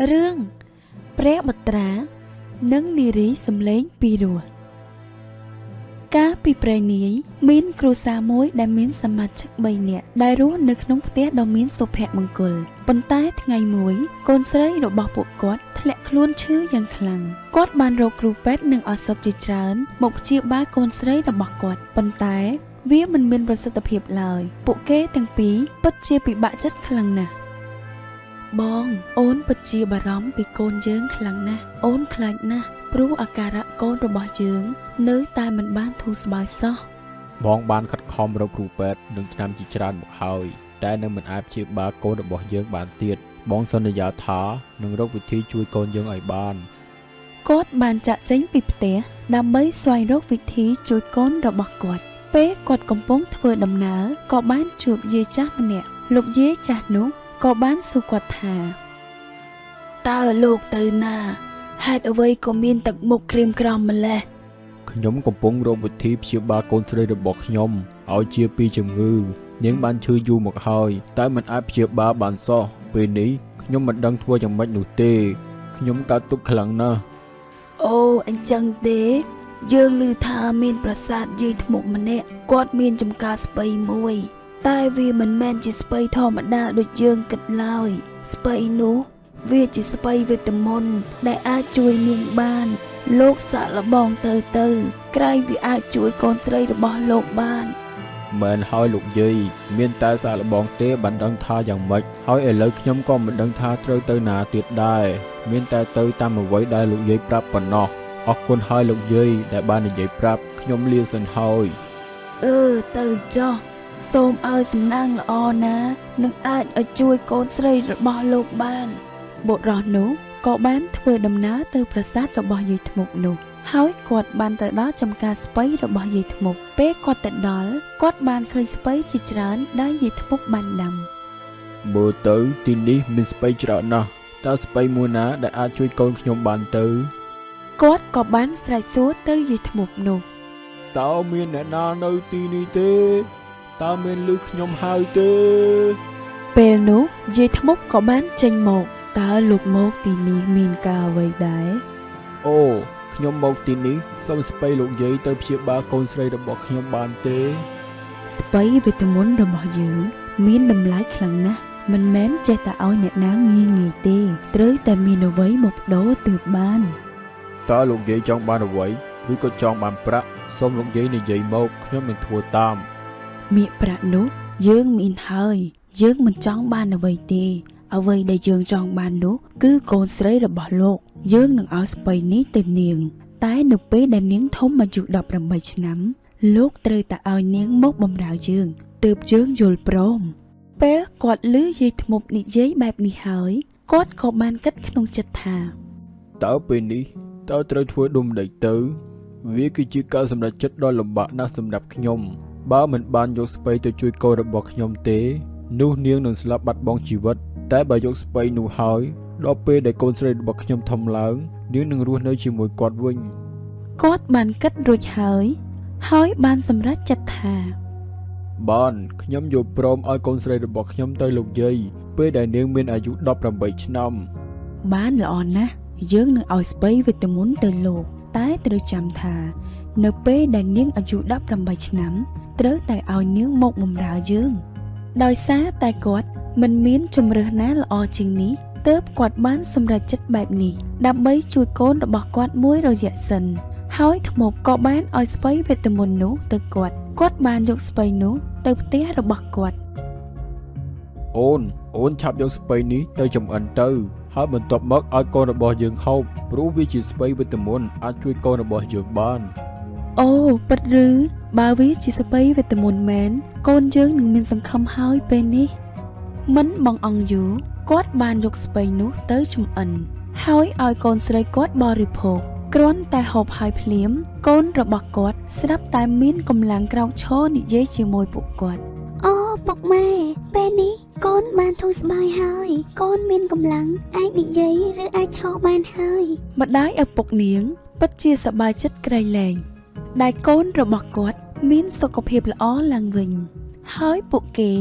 រឿងព្រះបត្រានិងនារីសំឡេងពីរោះកាលពីព្រេងនាយមានគ្រួសារមួយដែលមានសមាជិក3នាក់ដែលរស់នៅក្នុងផ្ទះដ៏មានសុភមង្គលប៉ុន្តែថ្ងៃមួយកូនស្រីរបស់ពួកគាត់ធ្លាក់ខ្លួនឈឺយ៉ាងខ្លាំងគាត់បានរកគ្រូពេទ្យនិងឱសថជាច្រើនមកព្យាបាលកូនស្រីរបស់គាត់ប៉ុន្តែវាមិនមានប្រសិទ្ធភាពឡើយពួកគេទាំងពីរពិតជាពិបាកចិត្តខ្លាំងណាស់ បង អូនពិតជាបារម្ភពីកូនយើងខ្លាំងណាស់អូនខ្លាចណាស់ព្រោះអាការៈកូនរបស់យើង នៅតែមិនបានធូរស្បើយសោះបងបានខិតខំរកគ្រូពេទ្យនិងថ្នាំជាច្រើនមកហើយតែនៅមិនអាចព្យាបាលកូនរបស់យើងបានទៀតបងសន្យាថានឹងរកវិធីជួយកូនយើងឲ្យបានគាត់បានចាក់ចេញពីផ្ទះដើម្បីស្វែងរកវិធីជួយកូនរបស់គាត់ពេលគាត់កំពុងធ្វើដំណើរក៏បានជួបយាយចាស់ម្នាក់លោកយាយចាស់នោះ ក៏បានសួរគាត់ថាតើលោកទៅណាហេតុអ្វីក៏មានទឹកមុខក្រៀមក្រំម្ល៉េះខ្ញុំកំពុងរកវិធីព្យាបាលកូនស្រីរបស់ខ្ញុំឲ្យជាពីជំងឺ នាងបានឈឺយូរមកហើយតែមិនអាចព្យាបាលបានសោះពេលនេះខ្ញុំមិនដឹងធ្វើយ៉ាងម៉េចនោះទេខ្ញុំកើតទុក្ខខ្លាំងណាស់អូអញ្ចឹងទេយើងឮថាមានប្រាសាទយាយធ្មប់ម្នាក់គាត់មានចំការស្បៃមួយ តែវាមិនមែនជាស្បៃធម្មតាដូចយើងគិតឡើយ ស្បៃនោះ វាជាស្បៃវេទមន្តដែលអាចជួយនាងបាន លោកសាក់លបងទៅទៅក្រែងវាអាចជួយកូនស្រីរបស់លោកបានមែនហើយលោកយាយមានតែសាកល្បងទេបានដឹងថាយ៉ាងម៉េចហើយឥឡូវខ្ញុំក៏មិនដឹងថាត្រូវទៅណាទៀតដែរមានតែទៅតាមអ្វីដែលលោកយាយប្រាប់ប៉ុណ្ណោះអរគុណហើយលោកយាយដែលបាននិយាយប្រាប់ខ្ញុំលាសិនហើយអឺទៅចុះ សូមឲ្យសំណាងល្អណានឹងអាចឲ្យជួយកូនស្រីរបស់លោកបានបុរសនោះក៏បានធ្វើដំណើរទៅប្រាសាទរបស់យាយធ្មប់នោះហើយគាត់បានទៅដល់ចំការស្ពៃរបស់យាយធ្មប់ពេលគាត់ទៅដល់គាត់បានឃើញស្ពៃជាច្រើនដែលយាយធ្មប់បានដាំមើលទៅទីនេះមានស្ពៃច្រើនណាស់តើស្ពៃមួយណាដែលអាចជួយកូនខ្ញុំបានទៅគាត់ក៏បានស្រែកសួរទៅយាយធ្មប់នោះតើមានអ្នកណានៅទីនេះទេ តើមានលឺខ្ញុំហៅទេពេលនោះយាយធ្មប់ក៏បានចេញមកតើលោកមកទីនេះមានការអ្វីដែរអូខ្ញុំមកទីនេះសូមស្ពៃលោកយាយទៅព្យាបាលកូនស្រីរបស់ខ្ញុំបានទេ ស្បៃវេទមន្តរបស់យើងមានតម្លៃខ្លាំងណាស់មិនមែនចេះតែឲ្យអ្នកណាងាយងាយទេត្រូវតែមានអ្វីមកបដូរទើបបានតើលោកយាយចង់បានអ្វីឬក៏ចង់បានប្រាក់សូមលោកយាយនិយាយមកខ្ញុំនឹងធ្វើតាម មាសប្រាក់នោះយើងមានហើយ យើងមិនចង់បានអ្វីទេ អ្វីដែលយើងចង់បាននោះគឺកូនស្រីរបស់លោក យើងនឹងឲ្យស្បៃនេះទៅនាង តែនៅពេលដែលនាងធំអាយុ18ឆ្នាំ លោកត្រូវតែឲ្យនាងមកបម្រើយើងទើបយើងយល់ព្រមពេលគាត់ឮយាយធ្មប់និយាយបែបនេះហើយគាត់ក៏បានគិតក្នុងចិត្តថាតើពេលនេះតើត្រូវធ្វើដុំដេកទៅ វាគឺជាការសម្រេចចិត្តដ៏លំបាកណាស់សម្រាប់ខ្ញុំ បើមិនបានយកស្ពៃទៅជួយកូនរបស់ខ្ញុំទេ នោះនាងនឹងស្លាប់បាត់បង់ជីវិត តែបើយកស្ពៃនោះហើយដល់ពេលដែលកូនស្រីរបស់ខ្ញុំធំឡើងនាងនឹងរស់នៅជាមួយគាត់វិញគាត់បានគិតរួចហើយ ហើយបានសម្រេចចិត្តថាបានខ្ញុំយល់ព្រមឲ្យកូនស្រីរបស់ខ្ញុំទៅលោកយាយពេលដែលនាងមានអាយុ18ឆ្នាំបានល្អណាស់យើងនឹងឲ្យស្បៃវីតាមុនទៅលោក តែត្រូវចាំថា នៅពេលដែលនាងអាយុ18ឆ្នាំ ត្រូវតែឲ្យនាងមកបម្រើយើង ដោយសារតែគាត់មិនមានជំរើសណាល្អជាងនេះទើបគាត់បានសម្រេចចិត្តបែបនេះដើម្បីជួយកូនរបស់គាត់មួយរយៈសិន ហើយថ្មក៏បានឲ្យស្បៃវេទមន្តនោះទៅគាត់គាត់បានយកស្បៃនោះទៅផ្ទះរបស់គាត់អូនអូនឆាប់យកស្ពៃនេះទៅចំអិនទៅ ហើយបន្ទាប់មកឲ្យកូនរបស់យើងហូបព្រោះវាជាស្ពៃវិតាមុនអាចជួយកូនរបស់យើងបាន អូពិតឬបើវាជាសបៃវេទមន្តមែនកូនយើងនឹងមានសង្ឃឹមហើយពេលនេះ មិនបងអង្គយូរគាត់បានយកស្បៃនោះទៅចំអិន ហើយឲ្យកូនស្រីគាត់បរិភោគគ្រាន់តែហូបហើយភ្លាម កូនរបស់គាត់ស្រាប់តែមានកម្លាំងក្រោកឈរនិយាយជាមួយពួកគាត់អូពុកម៉ែពេលនេះកូនបានធូរស្បើយហើយកូនមានកម្លាំងអាចនិយាយឬអាចឈរបានហើយម្ដាយឪពុកនាងពិតជាសប្បាយចិត្តក្រៃលែង ដែលកូនរបស់គាត់មានសុខភាពល្អឡើងវិញ ហើយពួកគេ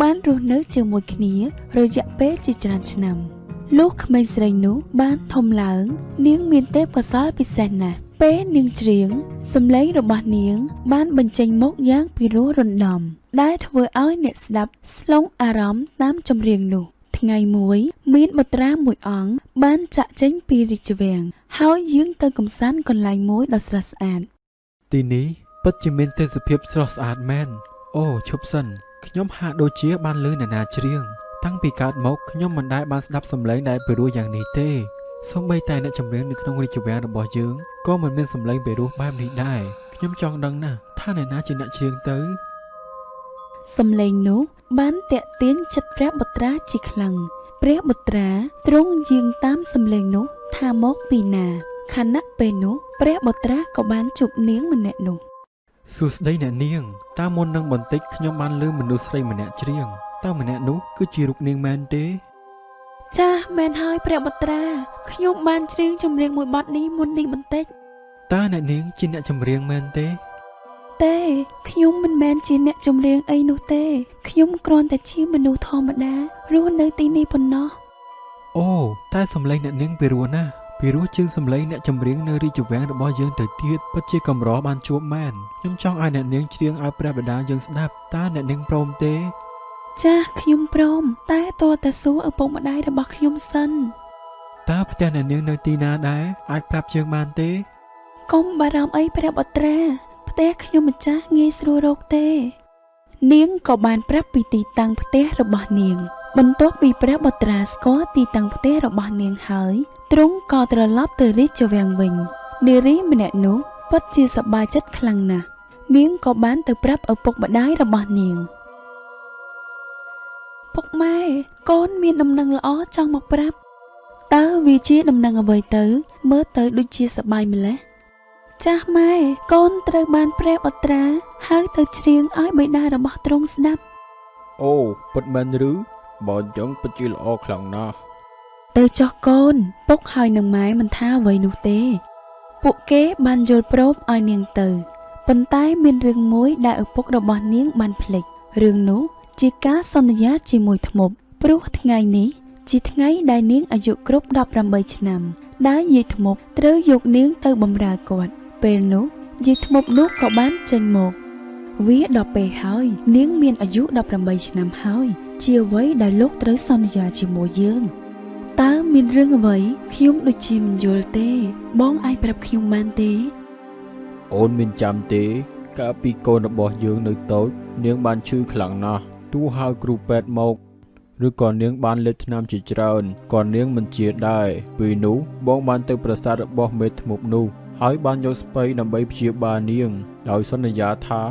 បានរស់នៅជាមួយគ្នារយៈពេលជាច្រើនឆ្នាំបលុះក្មេងស្រីនោះបានធំឡើង នាងមានទេពកោសល្យពិសេសណាស់ពេលនាងច្រៀងសំឡេងរបស់នាង បានបញ្ចេញមកយ៉ាងពីរោះរណ្ដំ ដែលធ្វើឲ្យអ្នកស្ដាប់ស្លងអារម្មណ៍តាមចម្រៀងនោះ ថ្ងៃមួយមានបុត្រាមួយអង្គបានចាក់ចេញពីរាជវាំងហើយយាងទៅកំសាន្តកន្លែងមួយដ៏ស្រស់ស្អាត ទីនេះពិតជាមានទេសភាពស្រស់ស្អាតមែនអូឈប់សិនខ្ញុំហាក់ដូចជាបានលឺអ្នកណាច្រៀងតាំងពីកើតមកខ្ញុំមិនដែលបានស្ដាប់សំឡេងដែលពីរោះយ៉ាងនេះទេសូម្បីតែអ្នកចម្រៀងនៅក្នុងរាជវាំងរបស់យើងក៏មិនមានសំឡេងពីរោះបែបនេះដែរខ្ញុំចង់ដឹងណាស់ថាអ្នកណាជាអ្នកច្រៀងទៅសំឡេងនោះបានតាក់ទាញចិត្តព្រះបុត្រាជាខ្លាំងព្រះបុត្រាទ្រង់យាងតាមសំឡេងនោះថាមកពីណា ខណៈពេលនោះព្រះបុត្រាក៏បានជួបនាងម្នាក់នោះសួស្តីអ្នកនាងតើមុននឹងបន្តិចខ្ញុំបានលឺមនុស្សស្រីម្នាក់ច្រៀងតើម្នាក់នោះគឺជារូបនាងមែនទេ ចាស់មែនហើយព្រះបុត្រាខ្ញុំបានច្រៀងចម្រៀងមួយបទនេះមុននេះបន្តិចតើអ្នកនាងជាអ្នកចម្រៀងមែនទេ ទេខ្ញុំមិនមែនជាអ្នកចម្រៀងអីនោះទេ ខ្ញុំគ្រាន់តែជាមនុស្សធម្មតារស់នៅទីនេះប៉ុណ្ណោះអូតែសំឡេងអ្នកនាងពីរោះណាស់ ពីរោះជាងសំឡេងអ្នកចម្រៀងនៅរាជវាំងរបស់យើងទៅទៀតពិតជាកម្របានជួបមែនខ្ញុំចង់ឲ្យអ្នកនាងច្រៀងឲ្យព្រះបិតាយើងស្ដាប់តើអ្នកនាងព្រមទេ ចាស់ខ្ញុំព្រម តែតើតែសួរឪពុកម្ដាយរបស់ខ្ញុំសិនតើផ្ទះអ្នកនាងនៅទីណាដែរអាចប្រាប់ជើងបានទេកុំបារម្ភអីព្រះបុត្រាផ្ទះខ្ញុំម្ចាស់ងាយស្រួលរកទេ នាងក៏បានប្រាប់ពីទីតាំងផ្ទះរបស់នាង បន្ទាប់ពីព្រះបុត្រាស្គាល់ទីតាំងផ្ទះរបស់នាងហើយទ្រង់ក៏ត្រឡប់ទៅរាជវាំងវិញនារីម្នាក់នោះពិតជាសប្បាយចិត្តខ្លាំងណាស់នាងក៏បានទៅប្រាប់ឪពុកម្ដាយរបស់នាងពុកម៉ែកូនមានដំណឹងល្អចង់មកប្រាប់តើវាជាដំណឹងអ្វីទៅ មើលទៅដូចជាសប្បាយម្ល៉េះចាស់ម៉ែកូនត្រូវបានព្រះបុត្រាហើយទៅច្រៀងឲ្យបិតារបស់ទ្រង់ស្ដាប់អូពិតមែនឬ បើអញ្ចឹងពិតជាល្អខ្លាំងណាស់ទៅចោះកូន ពុកហើយនឹងម៉ែមិនថាអ្វីនោះទេ ពួកគេបានយល់ព្រមឲ្យនាងទៅប៉ុន្តែមានរឿងមួយដែលឪពុករបស់នាងបានភ្លេចរឿងនោះជាការសន្យាជាមួយធ្មប់ព្រោះថ្ងៃនេះជាថ្ងៃដែលនាងអាយុគ្រប់18ឆ្នាំ ដែលយាយធ្មប់ត្រូវយកនាងទៅបម្រើគាត់ពេលនោះយាយធ្មប់នោះក៏បានចេញមក វាដល់ពេលហើយ នាងមានអាយុ18ឆ្នាំហើយ ជាអ្វីដែលលោកត្រូវសន្យាជាមួយយើងតើមានរឿងអ្វីខ្ញុំដូចជាមិនយល់ទេ បងអាចប្រាប់ខ្ញុំបានទេ អូនមានចាំទេ កាលពីកូនរបស់យើងនៅតូច នាងបានឈឺខ្លាំងណាស់ទោះហៅគ្រូពេទ្យមកឬក៏នាងបានលេបថ្នាំជាច្រើនក៏នាងមិនជាដែរពេលនោះបងបានទៅប្រាសាទរបស់មេធ្មប់នោះហើយបានយកស្ពៃដើម្បីព្យាបាលនាង ដោយសន្យាថា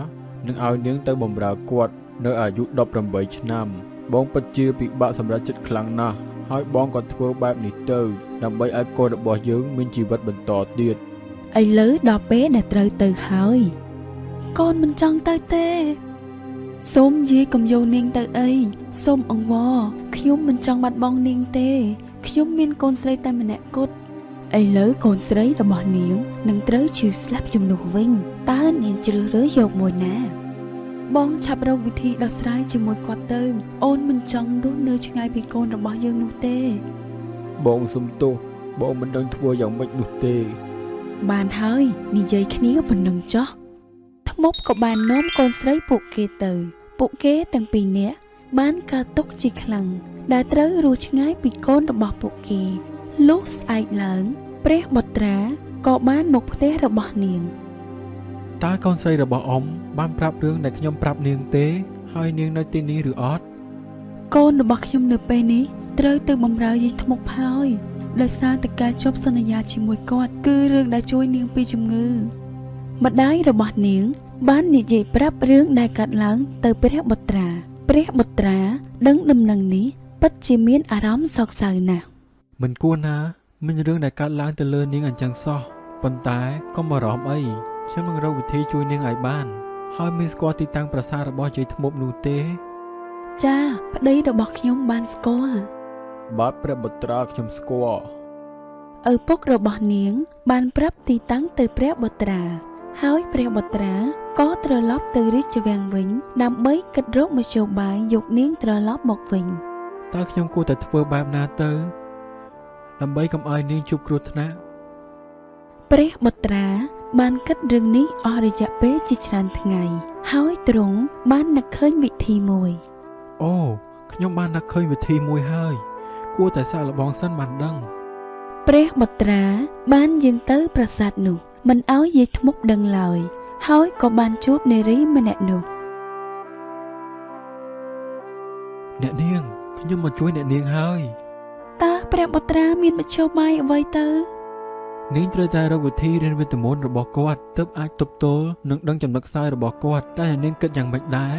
នឹងឲ្យនាងទៅបម្រើគាត់នៅអាយុ18ឆ្នាំ បងពិតជាពិបាកសម្រាប់ចិត្តខ្លាំងណាស់ហើយបងក៏ធ្វើបែបនេះទៅ ដើម្បីឲ្យកូនរបស់យើងមានជីវិតបន្តទៀតឥឡូវដល់ពេលដែលត្រូវទៅហើយកូនមិនចង់ទៅទេសូមយាយកុំយកនាងទៅអីសូមអង្វរខ្ញុំមិនចង់បាត់បង់នាងទេ ខ្ញុំមានកូនស្រីតែម្នាក់គត់ ឥឡូវកូនស្រីរបស់នាងនឹងត្រូវជឿស្លាប់ជំនួសវិញតើនាងជ្រើសរើសយកមួយណា បងឆាប់រកវិធីដោះស្រាយជាមួយគាត់ទៅ អូនមិនចង់រស់នៅឆ្ងាយពីកូនរបស់យើងនោះទេ បងសុំទោសបងមិនដឹងធ្វើយ៉ាងម៉េចនោះទេ បានហើយនិយាយគ្នាប៉ុណ្ណឹងចោះថ្មប់ក៏បាននាំកូនស្រីពួកគេទៅ ពួកគេទាំងពីរនាក់បានកើតទុកជាខ្លាំងដែលត្រូវរស់ឆ្ងាយពីកូនរបស់ពួកគេ លុះស្អែកឡើង ព្រះបុត្រាក៏បានមកផ្ទះរបស់នាងតើកូនស្រីរបស់អ៊ំបានប្រាប់រឿងដែលខ្ញុំប្រាប់នាងទេ ហើយនាងនៅទីនេះឬអត់កូនរបស់ខ្ញុំនៅពេលនេះត្រូវទៅបម្រើយាយថ្មប់ហើយដោយសារតែការជប់សន្យាជាមួយគាត់គឺរឿងដែលជួយនាងពីជំងឺម្ដាយរបស់នាង បាននិយាយប្រាប់រឿងដែលកើតឡើងទៅព្រះបុត្រា ព្រះបុត្រា ដឹងដំណឹងនេះពិតជាមានអារម្មណ៍សោកសៅណាស់ មិនគួរណាមានរឿងដែលកើតឡើងទៅលើនាងអញ្ចឹងសោះប៉ុន្តែកុំបារម្ភអីខ្ញុំនឹងរកវិធីជួយនាងឲ្យបាន ហើយមានស្គាល់ទីតាំងប្រាសាទរបស់យាយធ្មប់នោះទេ ចាប្តីរបស់ខ្ញុំបានស្គាល់បាទព្រះបុត្រាខ្ញុំស្គាល់ឪពុករបស់នាង បានប្រាប់ទីតាំងទៅព្រះបុត្រា ហើយព្រះបុត្រាក៏ត្រឡប់ទៅរាជវាំងវិញ ដើម្បីគិតរកមធ្យោបាយយកនាងត្រឡប់មកវិញតើខ្ញុំគួរតែធ្វើបែបណាទៅ ដើម្បីកុំឲ្យនាងជួបគ្រោះថ្នាក់ព្រះបុត្រាបានគិតរឿងនេះអស់រយៈពេលជាច្រើនថ្ងៃហើយទ្រង់បាននឹកឃើញវិធីមួយអូខ្ញុំបាននឹកឃើញវិធីមួយហើយ គួរតែសាកល្បងសិនបានដឹង ព្រះបុត្រាបានយាងទៅប្រាសាទនោះមិនឲ្យយាយធ្មប់ដឹងឡើយ ហើយក៏បានជួបនារីម្នាក់នោះអ្នកនាងខ្ញុំមកជួយអ្នកនាងហើយតើ ព្រះបុត្រាមានមធ្យោបាយអ្វីទៅនាងត្រូវតែរកវិធីរៀនវិទ្យាមន្តរបស់គាត់ទើបអាចទប់ទល់និងដឹងចំណុចខ្សោយរបស់គាត់តែអ្នកនាងគិតយ៉ាងម៉េចដែរ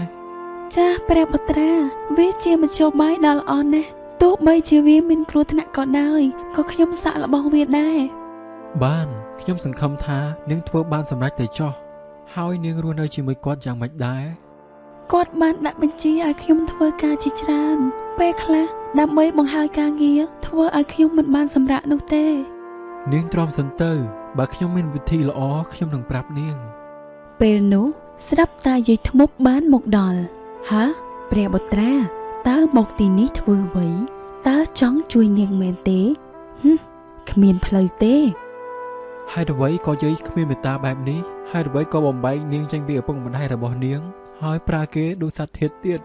ចាស់ព្រះបុត្រា វាជាមធ្យោបាយដ៏ល្អណាស់ទោះបីជាវាមានគ្រោះថ្នាក់ក៏ដោយក៏ខ្ញុំសាក់របស់វាដែរបានខ្ញុំសង្ឃឹមថានាងធ្វើបានសម្រេចទៅចោះហើយនាងរស់នៅជាមួយគាត់យ៉ាងម៉េចដែរគាត់បានដាក់បញ្ជាឲ្យខ្ញុំធ្វើការជាច្រើនពេលខ្លះ ដើម្បីបង្ហើយការងារធ្វើឲ្យខ្ញុំមិនបានសម្រាកនោះទេ នាងទ្រាំសិនទៅបើខ្ញុំមានវិធីល្អខ្ញុំនឹងប្រាប់នាង ពេលនោះស្រាប់តាយាយធ្មប់បានមកដល់ហាព្រះបុត្រាតើមកទីនេះធ្វើអ្វីតើចង់ជួយនាងមែនទេហឹមគ្មានផ្លូវទេហើយអ្វីក៏យាយគ្មានមេត្តាបែបនេះហើយអ្វីក៏បំបែកនាងចេញពីឪពុកម្ដាយរបស់នាង ហើយប្រើគេដូចសត្វធាតុទៀត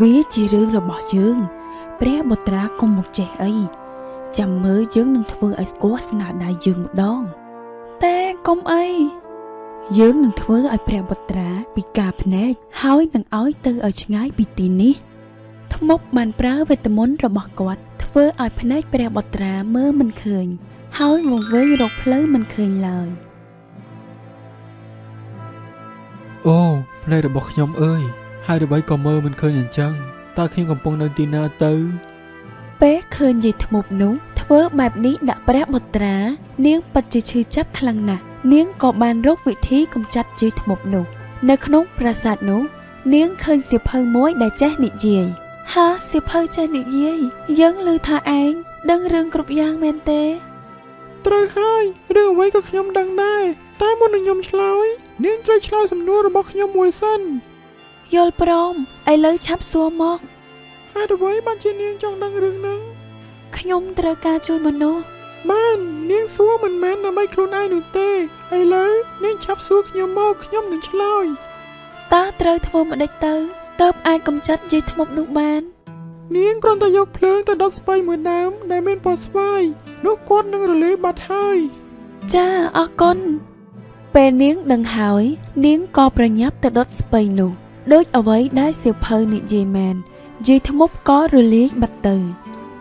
វាជារឿងរបស់យើង ព្រះបុត្រាកុំមកចេះអីចាំមើលយើងនឹងធ្វើឲ្យស្គាល់ស្នាដៃយើងម្ដង តែកុំអីយើងនឹងធ្វើឲ្យព្រះបុត្រាពិការភ្នែកហើយនឹងឲ្យទៅឲ្យឆ្ងាយពីទីនេះធ្មប់បានប្រើវេទមន្តរបស់គាត់ធ្វើឲ្យភ្នែកព្រះបុត្រាមើលមិនឃើញ ហើយវង្វេងរកផ្លូវមិនឃើញឡើយអូភ្នែករបស់ខ្ញុំអើយ ហើយអ្វីក៏មើលមិនឃើញអញ្ចឹងតើខ្ញុំកំពុងនៅទីណាទៅ ពេលឃើញយាយធ្មប់នោះធ្វើបែបនេះដាក់ព្រះបុត្រា នាងពិតជាឈឺចាប់ខ្លាំងណាស់នាងក៏បានរកវិធីកម្ចាត់យាយធ្មប់នោះ នៅក្នុងប្រាសាទនោះនាងឃើញសៀវភៅមួយដែលចេះនិយាយហាសៀវភៅចេះនិយាយយើងឮថាឯងដឹងរឿងគ្រប់យ៉ាងមែនទេត្រូវហើយរឿងអ្វីក៏ខ្ញុំដឹងដែរតែមុននឹងខ្ញុំឆ្លើយនាងត្រូវឆ្លើយសំណួររបស់ខ្ញុំមួយសិន យល់ព្រមឥឡូវឆាប់សួរមកហេតុអ្វីបានជានាងចង់ដឹងរឿងហ្នឹងខ្ញុំត្រូវការជួយមនុស្សបាននាងសួរមិនមែនដើម្បីខ្លួនឯងនោះទេឥឡូវនាងឆាប់សួរខ្ញុំមកខ្ញុំនឹងឆ្លើយតើត្រូវធ្វើម្ដេចទៅតើបអាចកម្ចាត់យាយធ្មប់នោះបាននាងគ្រាន់តែយកភ្លើងទៅដុតស្បៃមួយដើមដែលមានពណ៌ស្វាយនោះគាត់នឹងរលាយបាត់ហើយចាអរគុណពេលនាងដឹងហើយ នាងក៏ប្រញាប់ទៅដុតស្ពៃនោះ ដូចអ្វីដែលសៀវភៅនិយាយមែនយាយធ្មប់ក៏រលាយបាត់ទៅ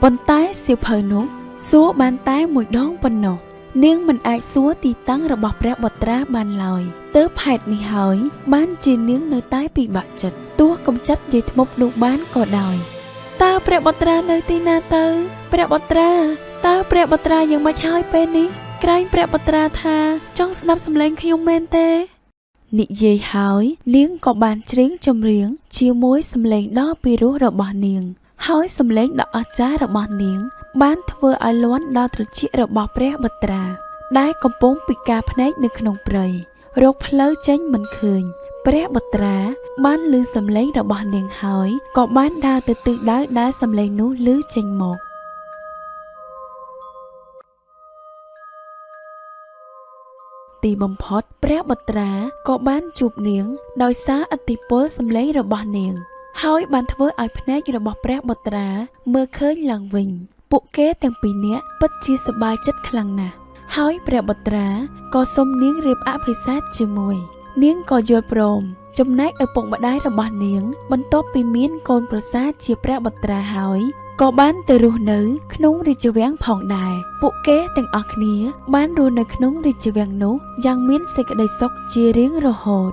ប៉ុន្តែសៀវភៅនោះសួរបានតែមួយដងប៉ុណ្ណោះនាងមិនអាចសួរទីតាំងរបស់ព្រះបុត្រាបានឡើយទើបហេតុនេះហើយ បានជានាងនៅតែពិបាកចិត្តទោះកំចាត់យាយធ្មប់នោះបានក៏ដោយតើព្រះបុត្រានៅទីណាទៅ ព្រះបុត្រាតើព្រះបុត្រាយ៉ាងម៉េចហើយពេលនេះក្រែងព្រះបុត្រាថាចង់ស្ដាប់សម្លេងខ្ញុំមែនទេ និយាយហើយនាងក៏បានច្រៀងចម្រៀង ជាមួយសម្លេងដ៏ពីរោះរបស់នាង ហើយសម្លេងដ៏អស្ចារ្យរបស់នាង បានធ្វើឲ្យលាន់ដល់ត្រចៀករបស់ព្រះបុត្រា ដែលកំពុងពិការភ្នែកនៅក្នុងព្រៃរកផ្លូវចេញមិនឃើញ ព្រះបុត្រាបានឮសម្លេងរបស់នាងហើយក៏បានដើរទៅទិសដៅដែលសម្លេងនោះឮចេញមក ទីបំផុត ព្រះបុត្រាក៏បានជួបនាង ដោយសារឥទ្ធិពលសម្លេងរបស់នាង ហើយបានធ្វើឲ្យភ្នែករបស់ព្រះបុត្រាមើលឃើញឡើងវិញ ពួកគេទាំងពីរនាក់ពិតជាសប្បាយចិត្តខ្លាំងណាស់ហើយព្រះបុត្រាក៏សុំនាងរៀបអភិសេកជាមួយ នាងក៏យល់ព្រមចំណែកឪពុកម្ដាយរបស់នាង បន្ទាប់ពីមានកូនប្រសាជាព្រះបុត្រាហើយ ក៏បានទៅរស់នៅ ក្នុងរាជវាំងផងដែរពួកគេទាំងអស់គ្នា បានរស់នៅក្នុងរាជវាំងនោះយ៉ាងមានសេចក្តីសុខជារៀងរហូត